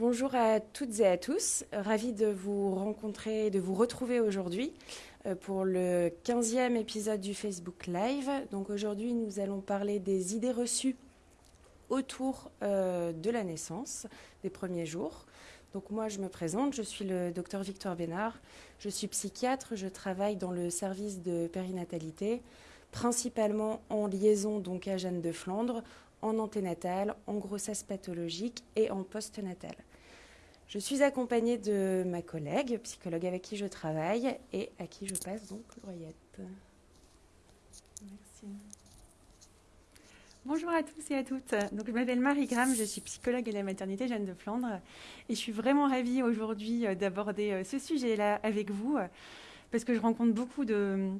Bonjour à toutes et à tous, ravi de vous rencontrer, de vous retrouver aujourd'hui euh, pour le 15e épisode du Facebook Live. Donc aujourd'hui, nous allons parler des idées reçues autour euh, de la naissance, des premiers jours. Donc moi, je me présente, je suis le docteur Victor Bénard, je suis psychiatre, je travaille dans le service de périnatalité, principalement en liaison donc à Jeanne de Flandre, en anténatale, en grossesse pathologique et en postnatal. Je suis accompagnée de ma collègue, psychologue avec qui je travaille et à qui je passe donc l'oreillette. Merci. Bonjour à tous et à toutes. Donc, je m'appelle Marie Graham, je suis psychologue à la maternité Jeanne de Flandre et je suis vraiment ravie aujourd'hui euh, d'aborder euh, ce sujet-là avec vous parce que je rencontre beaucoup de,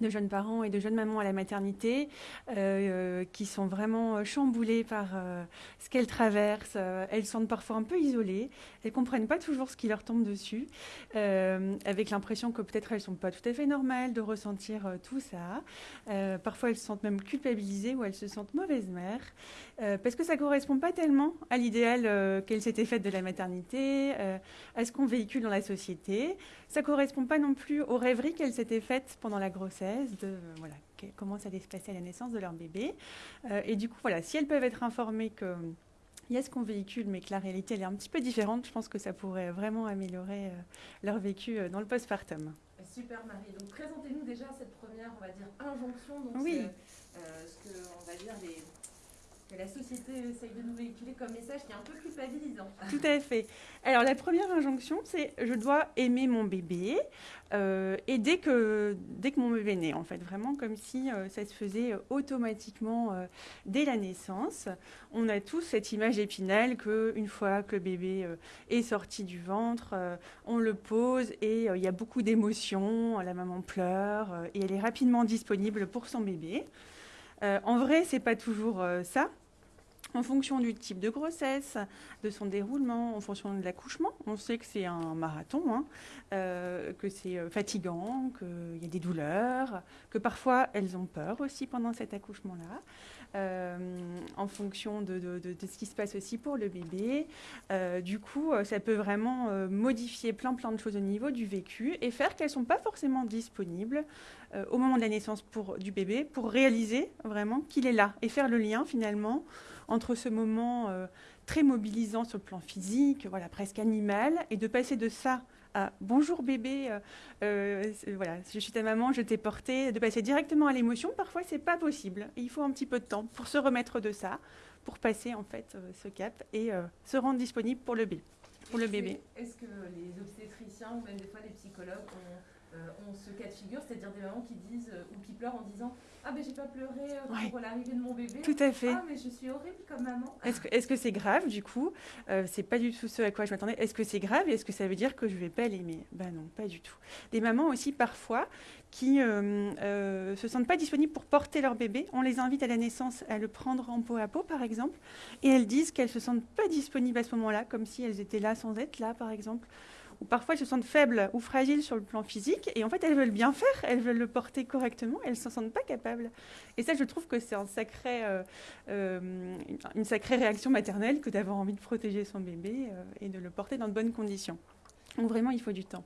de jeunes parents et de jeunes mamans à la maternité euh, qui sont vraiment euh, chamboulées par euh, ce qu'elles traversent. elles sont parfois un peu isolées. Elles comprennent pas toujours ce qui leur tombe dessus, avec l'impression que peut-être elles sont pas tout à fait normales de ressentir tout ça. parfois elles se sentent même culpabilisées ou elles se sentent mauvaise mère parce que ça correspond pas tellement à l'idéal qu'elles s'étaient faites de la maternité, à ce qu'on véhicule dans la société. Ça correspond pas non plus aux rêveries qu'elles s'étaient faites pendant la grossesse, de voilà, comment ça allait se passer à la naissance de leur bébé. Euh, et du coup, voilà, si elles peuvent être informées que il y a ce qu'on véhicule, mais que la réalité elle est un petit peu différente, je pense que ça pourrait vraiment améliorer euh, leur vécu euh, dans le postpartum. Super Marie. Donc présentez-nous déjà cette première, on va dire, injonction. Donc, oui. ce que, on va dire, les, la société essaye de nous véhiculer comme message qui est un peu culpabilisant. Tout à fait. Alors la première injonction, c'est je dois aimer mon bébé euh, et dès que, dès que mon bébé naît, en fait, vraiment comme si euh, ça se faisait euh, automatiquement dès la naissance. On a tous cette image épinale qu'une fois que le bébé est sorti du ventre, on le pose et il y a beaucoup d'émotions, la maman pleure et elle est rapidement disponible pour son bébé. en vrai, c'est pas toujours ça en fonction du type de grossesse, de son déroulement, en fonction de l'accouchement. On sait que c'est un marathon, hein, euh, que c'est euh, fatigant, qu'il y a des douleurs, que parfois elles ont peur aussi pendant cet accouchement-là. Euh, en fonction de, ce qui se passe aussi pour le bébé. du coup, ça peut vraiment modifier plein plein de choses au niveau du vécu et faire qu'elles ne sont pas forcément disponibles au moment de la naissance du bébé pour réaliser vraiment qu'il est là et faire le lien finalement entre ce moment euh, très mobilisant sur le plan physique, voilà, presque animal, et de passer de ça à bonjour bébé, euh, euh, voilà, je suis ta maman, je t'ai porté, de passer directement à l'émotion, parfois c'est pas possible. il faut un petit peu de temps pour se remettre de ça, pour passer en fait ce cap et se rendre disponible pour le bébé. Pour le bébé. Est-ce que les obstétriciens ou même des fois les psychologues ont ont ce cas de figure, c'est-à-dire des mamans qui disent euh, ou qui pleurent en disant Ah, ben j'ai pas pleuré euh, pour l'arrivée de mon bébé. Tout à fait. Ah, mais je suis horrible comme maman. Est-ce que c'est grave du coup? C'est pas du tout ce à quoi je m'attendais. Est-ce que c'est grave et est-ce que ça veut dire que je vais pas l'aimer? Ben non, pas du tout. Des mamans aussi parfois qui ne se sentent pas disponibles pour porter leur bébé. On les invite à la naissance à le prendre en peau à peau, par exemple, et elles disent qu'elles se sentent pas disponibles à ce moment-là, comme si elles étaient là sans être là, par exemple ou parfois elles se sentent faibles ou fragiles sur le plan physique, et en fait elles veulent bien faire, elles veulent le porter correctement, elles ne s'en sentent pas capables. Et ça, je trouve que c'est un sacré, euh, euh, une sacrée réaction maternelle que d'avoir envie de protéger son bébé euh, et de le porter dans de bonnes conditions. Donc vraiment, il faut du temps.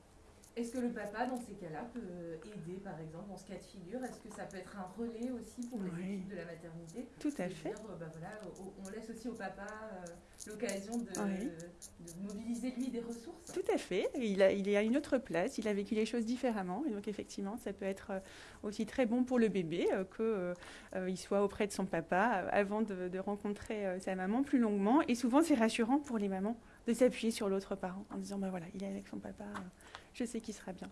Est-ce que le papa, dans ces cas-là, peut aider, par exemple, dans ce cas de figure? Est-ce que ça peut être un relais aussi pour les équipes de la maternité? Tout à fait. Bah voilà, on laisse aussi au papa euh, l'occasion de, mobiliser, lui, Il a, il est à une autre place, il a vécu les choses différemment. Et donc, effectivement, ça peut être euh, aussi très bon pour le bébé qu'il soit auprès de son papa avant de, rencontrer sa maman plus longuement. Et souvent, c'est rassurant pour les mamans de s'appuyer sur l'autre parent en disant, bah voilà, il est avec son papa je sais qu'il sera bien.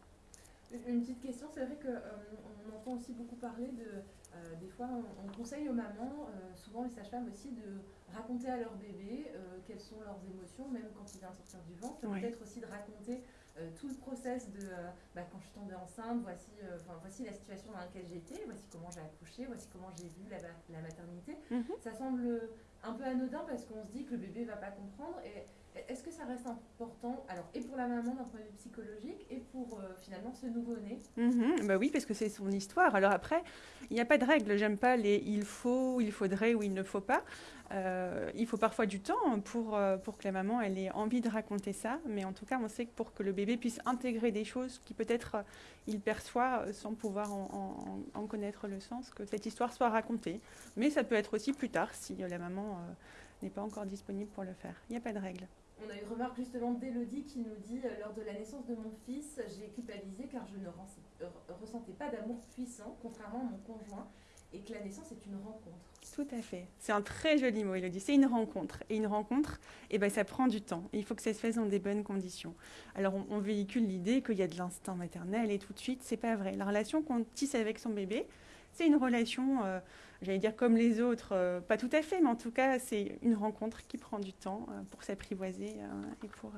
Une petite question, c'est vrai qu'on euh, on entend aussi beaucoup parler de, euh, des fois on, conseille aux mamans, euh, souvent les sages-femmes aussi, de raconter à leur bébé quelles sont leurs émotions, même quand il vient de sortir du ventre, peut-être aussi de raconter tout le process de bah, quand je suis tombée enceinte, voici, voici la situation dans laquelle j'étais, voici comment j'ai accouché, voici comment j'ai vu la, la maternité. Mhm. Ça semble un peu anodin parce qu'on se dit que le bébé ne va pas comprendre et est-ce que ça reste important, alors et pour la maman d'un point de vue psychologique, et pour euh, finalement ce nouveau-né? Mhm, bah Oui, parce que c'est son histoire. Alors après, il n'y a pas de règle. J'aime pas les il faut, il faudrait ou il ne faut pas. Euh, il faut parfois du temps pour, euh, pour que la maman elle ait envie de raconter ça, mais en tout cas, on sait que pour que le bébé puisse intégrer des choses qui peut-être il perçoit sans pouvoir en, en, connaître le sens, que cette histoire soit racontée. Mais ça peut être aussi plus tard si la maman n'est pas encore disponible pour le faire. Il n'y a pas de règle. On a une remarque justement d'Elodie qui nous dit Lors de la naissance de mon fils, j'ai culpabilisé car je ne ressentais pas d'amour puissant, contrairement à mon conjoint, et que la naissance est une rencontre. Tout à fait. C'est un très joli mot, Elodie. C'est une rencontre. Et une rencontre, eh ben, ça prend du temps. il faut que ça se fasse dans des bonnes conditions. Alors, on, véhicule l'idée qu'il y a de l'instinct maternel et tout de suite, c'est pas vrai. La relation qu'on tisse avec son bébé, c'est une relation. Euh, j'allais dire comme les autres, euh, pas tout à fait, mais en tout cas, c'est une rencontre qui prend du temps euh, pour s'apprivoiser et pour,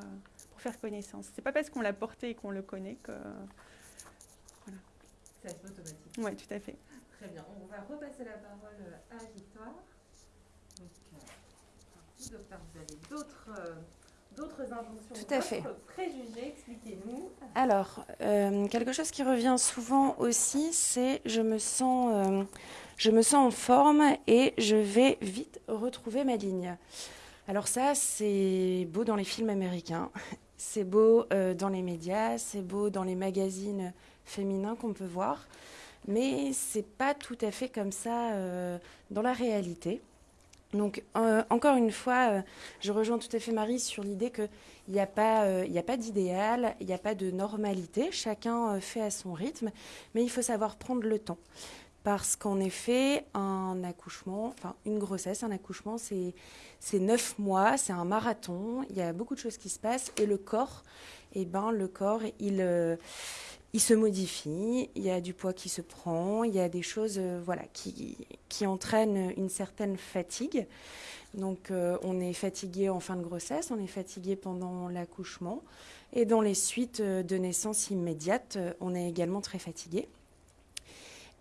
pour, faire connaissance. C'est pas parce qu'on l'a porté et qu'on le connaît que. Voilà. C'est automatique. Oui, tout à fait. Très bien. On va repasser la parole à Victoire. Donc, docteur, vous avez d'autres d'autres injonctions, Tout à fait. préjugés, expliquez-nous. Alors, quelque chose qui revient souvent aussi, c'est je me sens je me sens en forme et je vais vite retrouver ma ligne. Alors ça, c'est beau dans les films américains, c'est beau euh, dans les médias, c'est beau dans les magazines féminins qu'on peut voir, mais c'est pas tout à fait comme ça euh, dans la réalité. Donc euh, encore une fois, je rejoins tout à fait Marie sur l'idée qu'il n'y a pas, a pas d'idéal, il n'y a pas de normalité, chacun fait à son rythme, mais il faut savoir prendre le temps. Parce qu'en effet, un accouchement, enfin une grossesse, un accouchement, c'est neuf mois, c'est un marathon, il y a beaucoup de choses qui se passent et le corps, eh ben, le corps, il, euh, il se modifie, il y a du poids qui se prend, il y a des choses euh, voilà, qui, entraînent une certaine fatigue. Donc euh, on est fatigué en fin de grossesse, on est fatigué pendant l'accouchement et dans les suites de naissance immédiate, on est également très fatigué.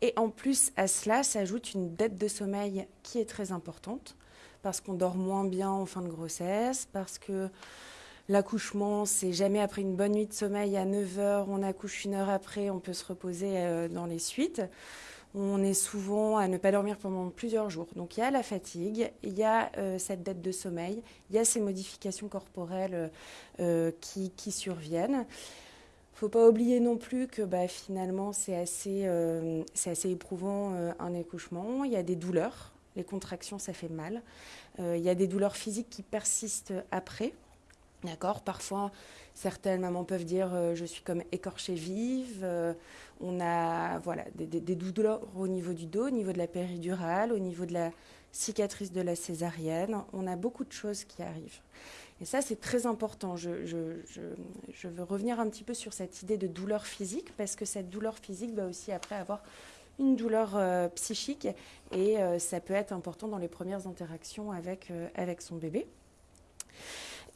Et en plus, à cela s'ajoute une dette de sommeil qui est très importante, parce qu'on dort moins bien en fin de grossesse, parce que l'accouchement, c'est jamais après une bonne nuit de sommeil à 9 h on accouche une heure après, on peut se reposer euh, dans les suites. On est souvent à ne pas dormir pendant plusieurs jours. Donc il y a la fatigue, il y a euh, cette dette de sommeil, il y a ces modifications corporelles euh, qui, surviennent faut pas oublier non plus que bah, finalement c'est assez, assez éprouvant un accouchement. Il y a des douleurs, les contractions ça fait mal. Il y a des douleurs physiques qui persistent après. D'accord Parfois, certaines mamans peuvent dire je suis comme écorchée vive. on a voilà, des, douleurs au niveau du dos, au niveau de la péridurale, au niveau de la cicatrice de la césarienne. On a beaucoup de choses qui arrivent. Et ça, c'est très important. Je, veux revenir un petit peu sur cette idée de douleur physique, parce que cette douleur physique va aussi après avoir une douleur euh, psychique, et euh, ça peut être important dans les premières interactions avec, euh, avec son bébé.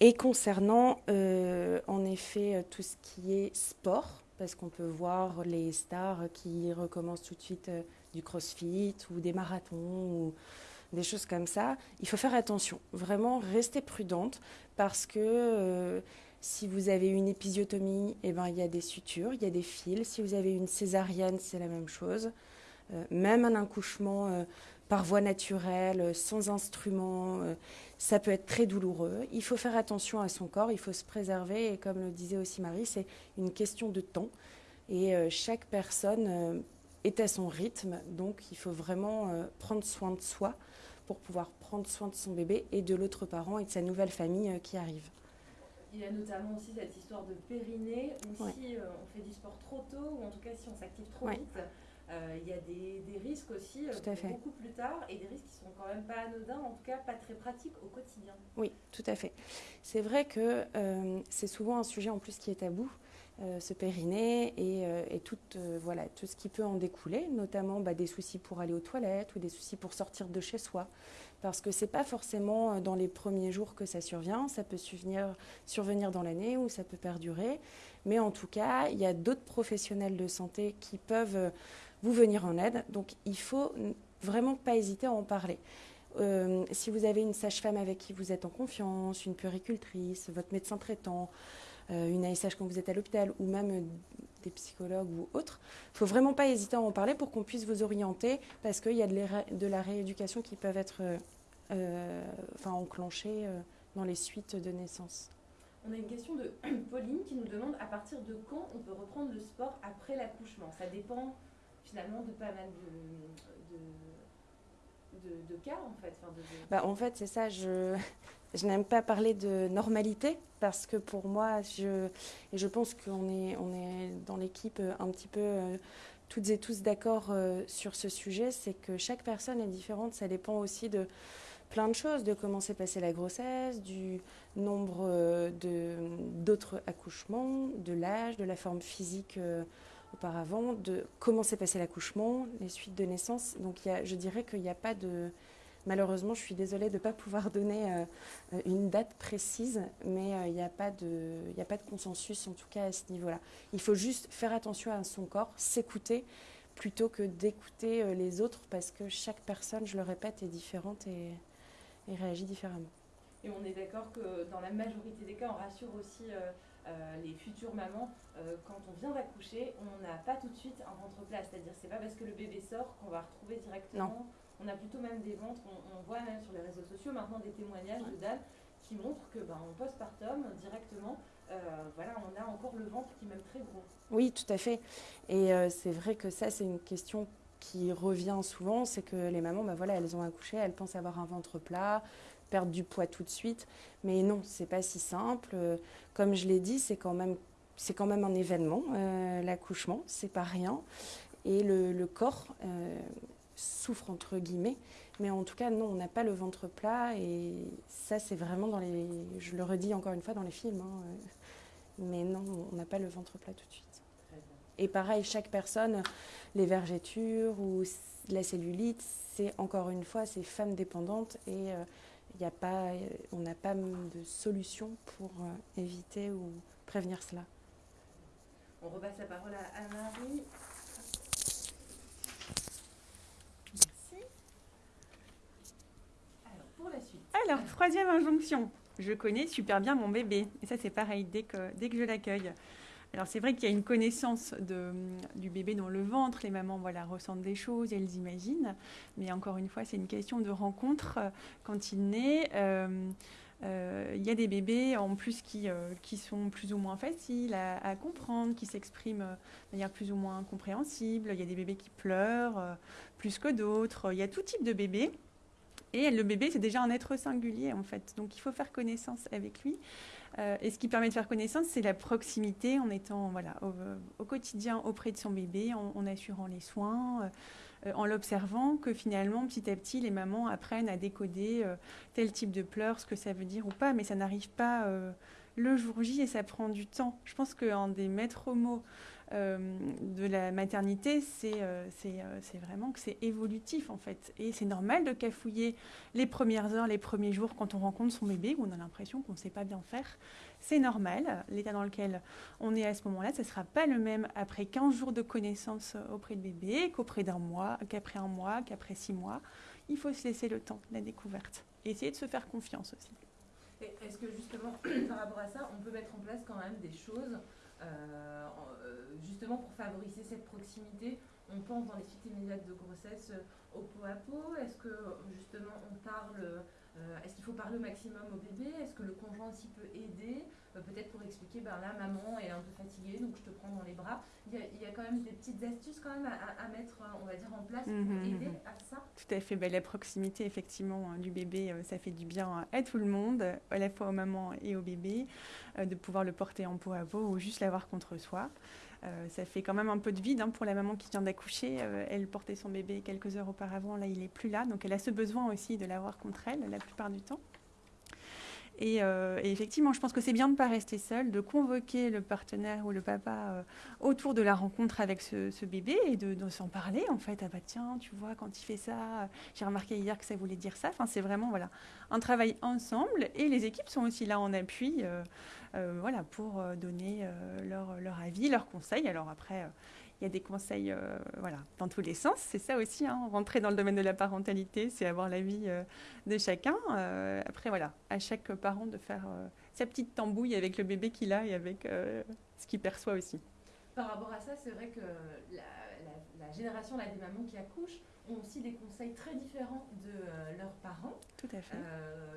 Et concernant, en effet, tout ce qui est sport, parce qu'on peut voir les stars qui recommencent tout de suite du crossfit ou des marathons ou des choses comme ça, il faut faire attention. Vraiment, rester prudente parce que euh, si vous avez une épisiotomie, eh ben, il y a des sutures, il y a des fils. Si vous avez une césarienne, c'est la même chose. Euh, même un accouchement euh, par voie naturelle, sans instrument, ça peut être très douloureux. Il faut faire attention à son corps, il faut se préserver. Et comme le disait aussi Marie, c'est une question de temps. Et chaque personne est à son rythme, donc il faut vraiment prendre soin de soi pour pouvoir prendre soin de son bébé et de l'autre parent et de sa nouvelle famille euh, qui arrive. Il y a notamment aussi cette histoire de périnée, où si euh, on fait du sport trop tôt, ou en tout cas si on s'active trop vite, euh, il y a des, risques aussi beaucoup plus tard, et des risques qui sont quand même pas anodins, en tout cas pas très pratiques au quotidien. Oui, tout à fait. C'est vrai que c'est souvent un sujet en plus qui est tabou. ce périnée et, tout, voilà, tout ce qui peut en découler, notamment bah, des soucis pour aller aux toilettes ou des soucis pour sortir de chez soi parce que ce n'est pas forcément euh, dans les premiers jours que ça survient, ça peut survenir, survenir dans l'année ou ça peut perdurer, mais en tout cas, il y a d'autres professionnels de santé qui peuvent euh, vous venir en aide, donc il faut vraiment pas hésiter à en parler. Euh, si vous avez une sage-femme avec qui vous êtes en confiance, une puéricultrice, votre médecin traitant, une ASH quand vous êtes à l'hôpital ou même des psychologues ou autres, il ne faut vraiment pas hésiter à en parler pour qu'on puisse vous orienter parce qu'il y a de, la rééducation qui peuvent être enfin, enclencher dans les suites de naissance. On a une question de Pauline qui nous demande à partir de quand on peut reprendre le sport après l'accouchement? Ça dépend finalement de pas mal de, de, cas en fait. Bah, en fait, c'est ça. Je, n'aime pas parler de normalité parce que pour moi, je, et je pense qu'on est, on est dans l'équipe un petit peu euh, toutes et tous d'accord euh, sur ce sujet, c'est que chaque personne est différente. Ça dépend aussi de plein de choses, de comment s'est passée la grossesse, du nombre euh, d'autres accouchements, de l'âge, de la forme physique euh, auparavant, de comment s'est passé l'accouchement, les suites de naissance. Donc je dirais qu'il n'y a pas de... Malheureusement, je suis désolée de ne pas pouvoir donner euh, une date précise, mais il n'y a, pas de, a pas de consensus en tout cas à ce niveau-là. Il faut juste faire attention à son corps, s'écouter plutôt que d'écouter les autres parce que chaque personne, je le répète, est différente et, réagit différemment. Et on est d'accord que dans la majorité des cas, on rassure aussi euh, euh, les futures mamans. Euh, quand on vient d'accoucher, on n'a pas tout de suite un ventre plat. C'est-à-dire c'est pas parce que le bébé sort qu'on va retrouver directement. On a plutôt même des ventres. On, voit même sur les réseaux sociaux maintenant des témoignages de dames qui montrent que ben, en postpartum, directement, voilà, on a encore le ventre qui est même très gros. Oui, tout à fait. Et c'est vrai que ça, c'est une question qui revient souvent, c'est que les mamans, ben voilà, elles ont accouché, elles pensent avoir un ventre plat, perdre du poids tout de suite. Mais non, c'est pas si simple. Comme je l'ai dit, c'est quand même c'est quand même un événement, euh, l'accouchement, c'est pas rien. Et le, corps euh, souffre entre guillemets. Mais en tout cas, non, on n'a pas le ventre plat. Et ça, c'est vraiment dans les. Je le redis encore une fois dans les films. Hein, euh, mais non, on n'a pas le ventre plat tout de suite. Et pareil, chaque personne, les vergetures ou la cellulite, c'est encore une fois, c'est femme dépendante et il euh, a pas, euh, on n'a pas de solution pour euh, éviter ou prévenir cela. On repasse la parole à Anne-Marie. Merci. Alors, pour la suite. Alors, troisième injonction. Je connais super bien mon bébé. Et ça, c'est pareil, dès que, dès que je l'accueille. Alors c'est vrai qu'il y a une connaissance de, du bébé dans le ventre, les mamans voilà, ressentent des choses, elles imaginent, mais encore une fois c'est une question de rencontre quand il naît. Euh, euh, il y a des bébés en plus qui, euh, qui sont plus ou moins faciles à, comprendre, qui s'expriment de manière plus ou moins compréhensible. Il y a des bébés qui pleurent plus que d'autres. Il y a tout type de bébés. Et le bébé, c'est déjà un être singulier en fait. Donc il faut faire connaissance avec lui. Euh, et ce qui permet de faire connaissance, c'est la proximité en étant au, quotidien auprès de son bébé, en, assurant les soins, euh, en l'observant, que finalement, petit à petit, les mamans apprennent à décoder euh, tel type de pleurs, ce que ça veut dire ou pas, mais ça n'arrive pas le jour J et ça prend du temps. Je pense qu'un des maîtres mots euh, de la maternité, euh, euh, c'est vraiment que c'est évolutif en fait. Et c'est normal de cafouiller les premières heures, les premiers jours quand on rencontre son bébé, où on a l'impression qu'on ne sait pas bien faire. C'est normal. L'état dans lequel on est à ce moment-là, ce ne sera pas le même après 15 jours de connaissance auprès de bébé qu'auprès d'un mois, qu'après un mois, qu'après six mois. Il faut se laisser le temps, la découverte. Et essayer de se faire confiance aussi. Est-ce que justement, par rapport à ça, on peut mettre en place quand même des choses euh, euh, justement pour favoriser cette proximité, on pense dans les suites immédiates de grossesse euh, au pot à pot Est-ce que justement on parle est-ce qu'il faut parler au maximum au bébé? Est-ce que le conjoint aussi peut aider? Euh, Peut-être pour expliquer, ben là, maman est un peu fatiguée, donc je te prends dans les bras. Il y a, quand même des petites astuces quand même à, mettre, on va dire, en place pour mhm, aider mhm. à ça? Tout à fait. Ben, la proximité, effectivement, hein, du bébé, euh, ça fait du bien à tout le monde, à la fois aux mamans et au bébé, de pouvoir le porter en peau à peau ou juste l'avoir contre soi. Euh, ça fait quand même un peu de vide hein, pour la maman qui vient d'accoucher. Euh, elle portait son bébé quelques heures auparavant, là il n'est plus là, donc elle a ce besoin aussi de l'avoir contre elle la plupart du temps. Euh, et, effectivement, je pense que c'est bien de ne pas rester seul, de convoquer le partenaire ou le papa autour de la rencontre avec ce, bébé et de, s'en parler en fait. Ah bah tiens, tu vois, quand il fait ça, j'ai remarqué hier que ça voulait dire ça. Enfin, c'est vraiment voilà un travail ensemble et les équipes sont aussi là en appui. Euh, voilà, pour euh, donner euh, leur, leur, avis, leurs conseils. Alors après, il y a des conseils voilà, dans tous les sens. C'est ça aussi, hein, rentrer dans le domaine de la parentalité, c'est avoir l'avis de chacun. après, voilà, à chaque parent de faire sa petite tambouille avec le bébé qu'il a et avec ce qu'il perçoit aussi. Par rapport à ça, c'est vrai que la, la, génération là, des mamans qui accouchent, ont aussi des conseils très différents de leurs parents. Tout à fait.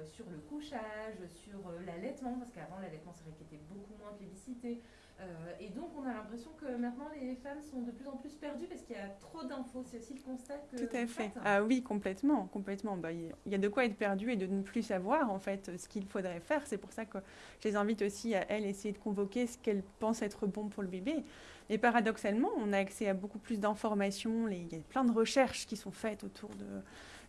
sur le couchage, sur l'allaitement, parce qu'avant l'allaitement c'est vrai qu'il était beaucoup moins plébiscité. Euh, et donc, on a l'impression que maintenant, les femmes sont de plus en plus perdues parce qu'il y a trop d'infos. C'est aussi le constat que. Tout à fait. Ah oui, complètement. complètement. Bah, il y a de quoi être perdu et de ne plus savoir, en fait, ce qu'il faudrait faire. C'est pour ça que je les invite aussi à, elles, essayer de convoquer ce qu'elles pensent être bon pour le bébé. Et paradoxalement, on a accès à beaucoup plus d'informations. Il y a plein de recherches qui sont faites autour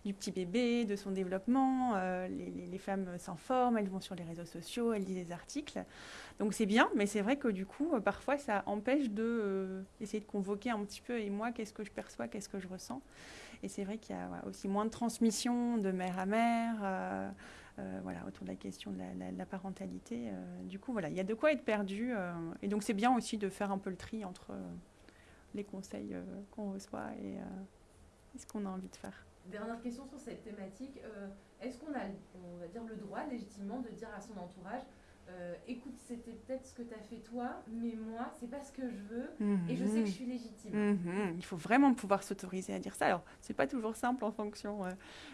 du petit bébé, de son développement. Euh, les, femmes s'informent, elles vont sur les réseaux sociaux, elles lisent des articles. Donc c'est bien, mais c'est vrai que du coup, euh, parfois, ça empêche de euh, de convoquer un petit peu, et moi, qu'est-ce que je perçois, qu'est-ce que je ressens? Et c'est vrai qu'il y a aussi moins de transmission de mère à mère. Voilà, autour de la question de la, parentalité. du coup, voilà, il y a de quoi être perdu. et donc, c'est bien aussi de faire un peu le tri entre les conseils qu'on reçoit et ce qu'on a envie de faire. Dernière question sur cette thématique. Euh, est-ce qu'on a, on va dire, le droit légitimement de dire à son entourage euh, écoute, c'était peut-être ce que tu as fait toi, mais moi, c'est pas ce que je veux et je sais que je suis légitime. Mhm. Il faut vraiment pouvoir s'autoriser à dire ça. Alors, c'est pas toujours simple en fonction euh,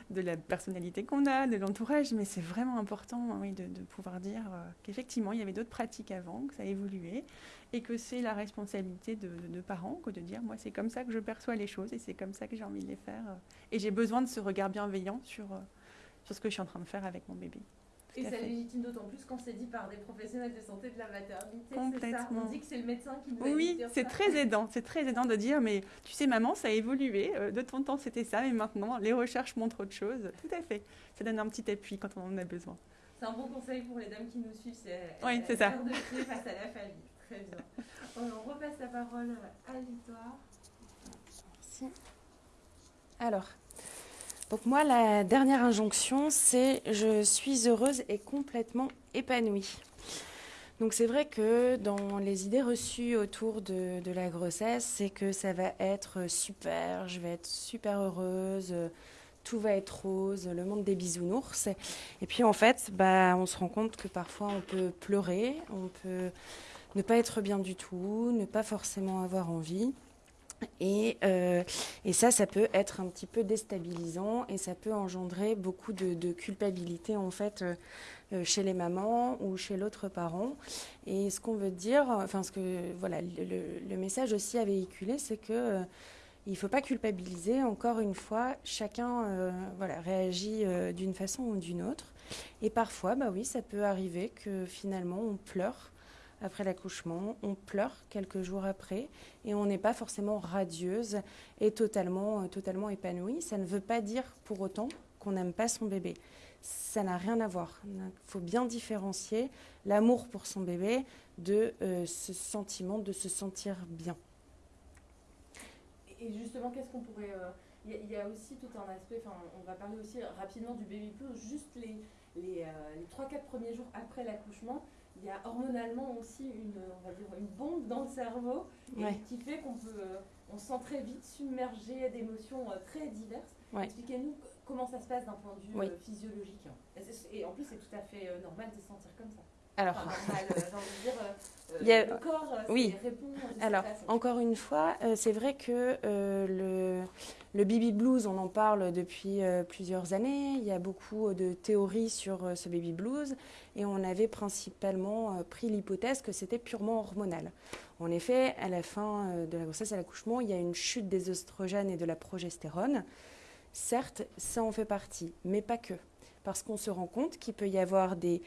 de la personnalité qu'on a, de l'entourage, mais c'est vraiment important oui, de, pouvoir dire qu'effectivement, il y avait d'autres pratiques avant, que ça a évolué et que c'est la responsabilité de, parents que de dire moi c'est comme ça que je perçois les choses et c'est comme ça que j'ai envie de les faire et j'ai besoin de ce regard bienveillant sur, euh, sur ce que je suis en train de faire avec mon bébé. Et ça légitime d'autant plus quand c'est dit par des professionnels de santé de la maternité. Complètement. On dit que c'est le médecin qui nous Oui, c'est très aidant. C'est très aidant de dire, mais tu sais, maman, ça a évolué. Euh, de ton temps, c'était ça, mais maintenant, les recherches montrent autre chose. Tout à fait. Ça donne un petit appui quand on en a besoin. C'est un bon conseil pour les dames qui nous suivent. C'est oui, c'est ça. de face à la famille. Très bien. On repasse la parole à Victoire. Merci. Alors, donc moi, la dernière injonction, c'est je suis heureuse et complètement épanouie. Donc c'est vrai que dans les idées reçues autour de, la grossesse, c'est que ça va être super, je vais être super heureuse, tout va être rose, le monde des bisounours. Et puis en fait, bah, on se rend compte que parfois on peut pleurer, on peut ne pas être bien du tout, ne pas forcément avoir envie. Et, euh, et, ça, ça peut être un petit peu déstabilisant et ça peut engendrer beaucoup de, culpabilité en fait euh, euh, chez les mamans ou chez l'autre parent. Et ce qu'on veut dire, enfin ce que voilà, le, message aussi à véhiculer, c'est que il ne faut pas culpabiliser. Encore une fois, chacun voilà, réagit d'une façon ou d'une autre. Et parfois, bah oui, ça peut arriver que finalement on pleure après l'accouchement, on pleure quelques jours après et on n'est pas forcément radieuse et totalement, euh, totalement épanouie. Ça ne veut pas dire pour autant qu'on n'aime pas son bébé. Ça n'a rien à voir. Il faut bien différencier l'amour pour son bébé de euh, ce sentiment de se sentir bien. Et justement, qu'est-ce qu'on pourrait... Euh, il y, a aussi tout un aspect, on va parler aussi rapidement du baby blues, juste les, les, les 3-4 premiers jours après l'accouchement il y a hormonalement aussi une, on va dire, une bombe dans le cerveau qui fait qu'on peut, euh, on se sent très vite submergé d'émotions euh, très diverses. Expliquez-nous comment ça se passe d'un point de vue euh, physiologique. Et en plus, c'est tout à fait normal de se sentir comme ça. Alors, normal, dire, le corps oui. répond. Alors, encore une fois, c'est vrai que le le baby blues, on en parle depuis euh, plusieurs années. Il y a beaucoup de théories sur euh, ce baby blues et on avait principalement euh, pris l'hypothèse que c'était purement hormonal. En effet, à la fin de la grossesse, à l'accouchement, il y a une chute des oestrogènes et de la progestérone. Certes, ça en fait partie, mais pas que. Parce qu'on se rend compte qu'il peut y avoir des,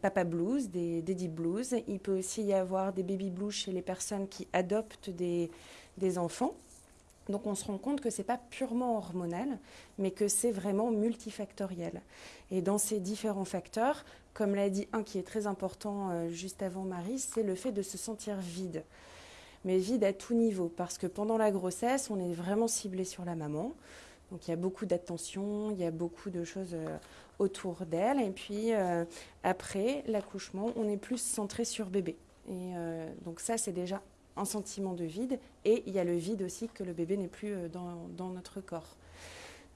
papa blues, des daddy blues. Il peut aussi y avoir des baby blues chez les personnes qui adoptent des enfants. Donc on se rend compte que ce n'est pas purement hormonal, mais que c'est vraiment multifactoriel. Et dans ces différents facteurs, comme l'a dit un qui est très important euh, juste avant Marie, c'est le fait de se sentir vide. Mais vide à tout niveau, parce que pendant la grossesse, on est vraiment ciblé sur la maman. Donc il y a beaucoup d'attention, il y a beaucoup de choses euh, autour d'elle. Et puis euh, après l'accouchement, on est plus centré sur bébé. Et donc ça, c'est déjà un sentiment de vide et il y a le vide aussi que le bébé n'est plus euh, dans, notre corps.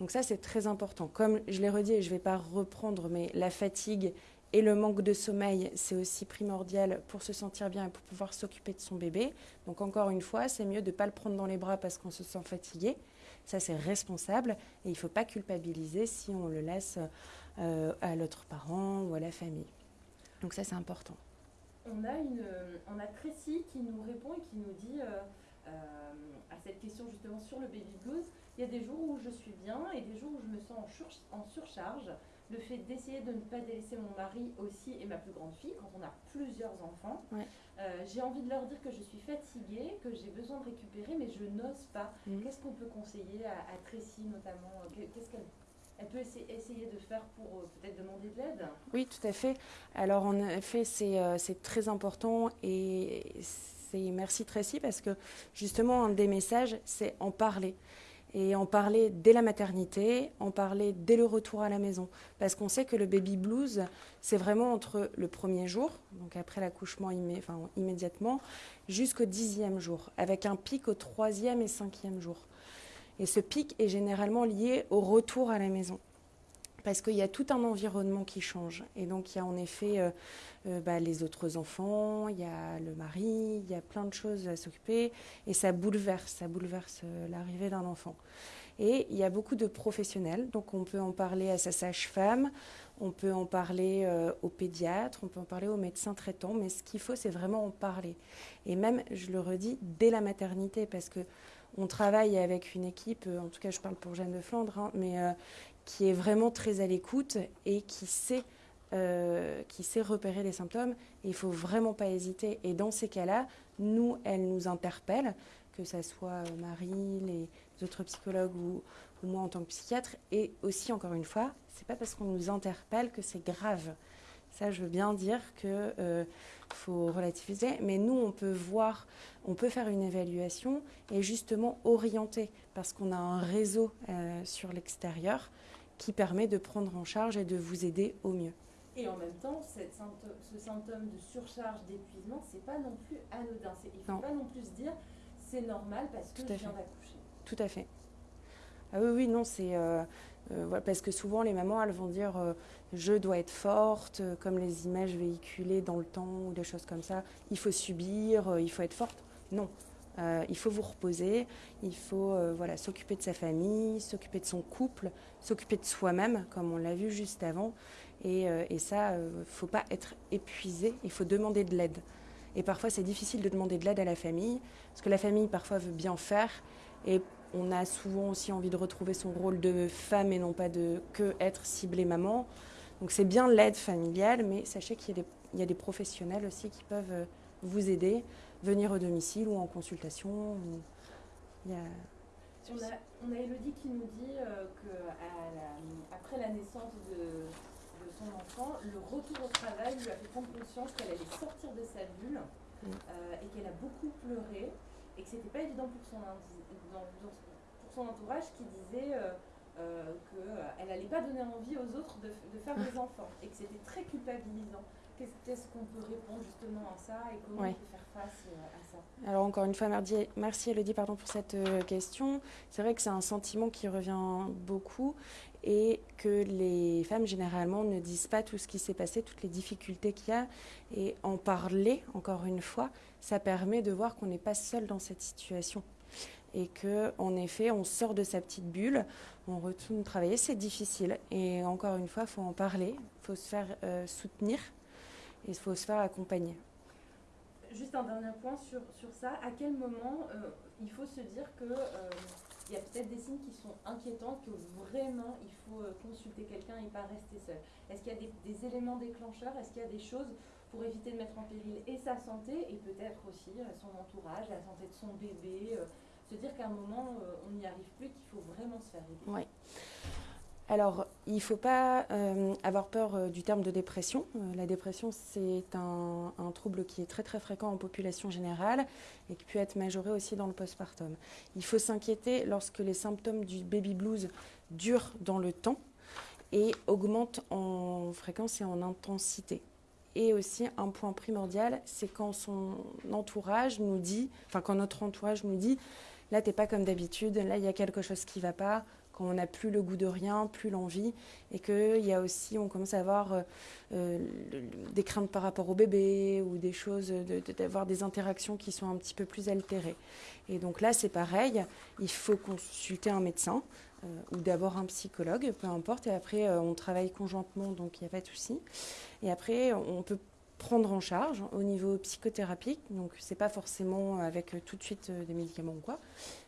Donc ça, c'est très important. Comme je l'ai redit et je ne vais pas reprendre, mais la fatigue et le manque de sommeil, c'est aussi primordial pour se sentir bien et pour pouvoir s'occuper de son bébé. Donc encore une fois, c'est mieux de ne pas le prendre dans les bras parce qu'on se sent fatigué, Ça, c'est responsable et il ne faut pas culpabiliser si on le laisse euh, à l'autre parent ou à la famille. Donc ça, c'est important. On a, une, on a Tracy qui nous répond et qui nous dit euh, euh, à cette question justement sur le baby blues, il y a des jours où je suis bien et des jours où je me sens en, en surcharge. Le fait d'essayer de ne pas délaisser mon mari aussi et ma plus grande fille quand on a plusieurs enfants. j'ai envie de leur dire que je suis fatiguée, que j'ai besoin de récupérer, mais je n'ose pas. Mm. Qu'est-ce qu'on peut conseiller à, à Tracy notamment? Qu'est-ce qu'elle elle peut essayer de faire pour euh, peut-être demander de l'aide? Oui, tout à fait. Alors en effet, c'est euh, très important et c'est merci Tracy parce que justement un des messages, c'est en parler. Et en parler dès la maternité, en parler dès le retour à la maison. Parce qu'on sait que le baby blues, c'est vraiment entre le premier jour, donc après l'accouchement immédiatement, jusqu'au dixième jour, avec un pic au troisième et cinquième jour. Et ce pic est généralement lié au retour à la maison. Parce qu'il y a tout un environnement qui change. Et donc, il y a en effet euh, euh, bah, les autres enfants, il y a le mari, il y a plein de choses à s'occuper. Et ça bouleverse, ça bouleverse euh, l'arrivée d'un enfant. Et il y a beaucoup de professionnels. Donc, on peut en parler à sa sage-femme, on peut en parler au pédiatre, on peut en parler au médecin traitant. Mais ce qu'il faut, c'est vraiment en parler. Et même, je le redis, dès la maternité. Parce que on travaille avec une équipe, euh, en tout cas je parle pour Jeanne de Flandre, hein, mais euh, qui est vraiment très à l'écoute et qui sait, euh, qui sait repérer les symptômes. il ne faut vraiment pas hésiter. Et dans ces cas-là, nous, elle nous interpelle, que ce soit Marie, les autres psychologues ou, ou, moi en tant que psychiatre. Et aussi, encore une fois, c'est pas parce qu'on nous interpelle que c'est grave. Ça, je veux bien dire que faut relativiser, mais nous, on peut voir, on peut faire une évaluation et justement orienter, parce qu'on a un réseau euh, sur l'extérieur qui permet de prendre en charge et de vous aider au mieux. Et en même temps, cette ce symptôme de surcharge, d'épuisement, c'est pas non plus anodin. Il ne faut pas non plus se dire c'est normal parce que je viens d'accoucher. Tout à fait. Ah oui, oui, non, c'est. Euh, euh, parce que souvent, les mamans, elles vont dire euh, je dois être forte, euh, comme les images véhiculées dans le temps ou des choses comme ça. Il faut subir, il faut être forte. Non. il faut vous reposer, il faut voilà, s'occuper de sa famille, s'occuper de son couple, s'occuper de soi-même, comme on l'a vu juste avant. Et, et ça, il ne faut pas être épuisé, il faut demander de l'aide. Et parfois, c'est difficile de demander de l'aide à la famille, parce que la famille, parfois, veut bien faire. Et on a souvent aussi envie de retrouver son rôle de femme et non pas de que être ciblée maman. Donc c'est bien l'aide familiale, mais sachez qu'il y, a des professionnels aussi qui peuvent euh, vous aider, venir au domicile ou en consultation. On, a, on, a, Elodie qui nous dit euh, qu'après la, naissance de, son enfant, le retour au travail lui a fait prendre conscience qu'elle allait sortir de sa bulle euh, et qu'elle a beaucoup pleuré et que c'était pas évident pour son, pour son entourage qui disait euh, euh, qu'elle n'allait pas donner envie aux autres de, de faire des enfants et que c'était très culpabilisant. Qu'est-ce qu'on peut répondre justement à ça et comment on peut faire face euh, à ça? Alors encore une fois, merci, merci Elodie pardon, pour cette question. C'est vrai que c'est un sentiment qui revient beaucoup et que les femmes généralement ne disent pas tout ce qui s'est passé, toutes les difficultés qu'il y a. Et en parler, encore une fois, ça permet de voir qu'on n'est pas seul dans cette situation et que en effet on sort de sa petite bulle, on retourne travailler, c'est difficile et encore une fois il faut en parler, il faut se faire euh, soutenir et il faut se faire accompagner. Juste un dernier point sur, sur ça, à quel moment euh, il faut se dire que euh, il y a peut-être des signes qui sont inquiétants, que vraiment il faut consulter quelqu'un et pas rester seul. Est-ce qu'il y a des, éléments déclencheurs? Est-ce qu'il y a des choses pour éviter de mettre en péril et sa santé et peut-être aussi son entourage, la santé de son bébé se dire qu'à un moment, euh, on n'y arrive plus, qu'il faut vraiment se faire aider? Oui. Alors, il ne faut pas euh, avoir peur euh, du terme de dépression. la dépression, c'est un, trouble qui est très très fréquent en population générale et qui peut être majoré aussi dans le postpartum. Il faut s'inquiéter lorsque les symptômes du baby blues durent dans le temps et augmentent en fréquence et en intensité. Et aussi, un point primordial, c'est quand son entourage nous dit, enfin quand notre entourage nous dit, là, tu n'es pas comme d'habitude, là, il y a quelque chose qui ne va pas, on n'a plus le goût de rien, plus l'envie, et qu'il y a aussi, on commence à avoir euh, euh, des craintes par rapport au bébé ou des choses, d'avoir des interactions qui sont un petit peu plus altérées. Et donc là, c'est pareil, il faut consulter un médecin ou d'abord un psychologue, peu importe, et après on travaille conjointement, donc il n'y a pas de souci. Et après, on peut prendre en charge au niveau psychothérapique. Donc, c'est pas forcément avec euh, tout de suite euh, des médicaments ou quoi,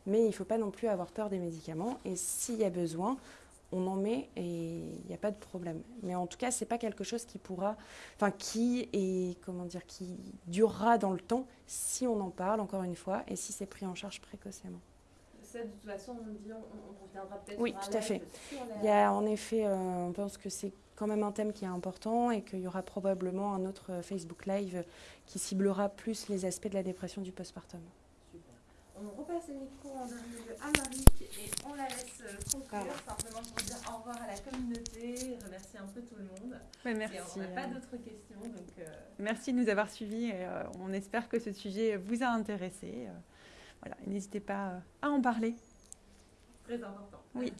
mais il ne faut pas non plus avoir peur des médicaments. Et s'il y a besoin, on en met et il n'y a pas de problème. Mais en tout cas, c'est pas quelque chose qui pourra, enfin, qui est, comment dire, qui durera dans le temps si on en parle encore une fois et si c'est pris en charge précocement. Ça, de toute façon, on dit, on, reviendra peut-être. Oui, tout à fait. Il y a en effet, euh, on pense que c'est quand même un thème qui est important et qu'il y aura probablement un autre Facebook Live qui ciblera plus les aspects de la dépression du postpartum. On repasse le micro en dernier à Marie et on la laisse euh, conclure simplement pour dire au revoir à la communauté, remercier un peu tout le monde. merci. on n'a pas d'autres questions. Donc, euh, Merci de nous avoir suivis et euh, on espère que ce sujet vous a intéressé. voilà, n'hésitez pas à en parler. Très important. Oui.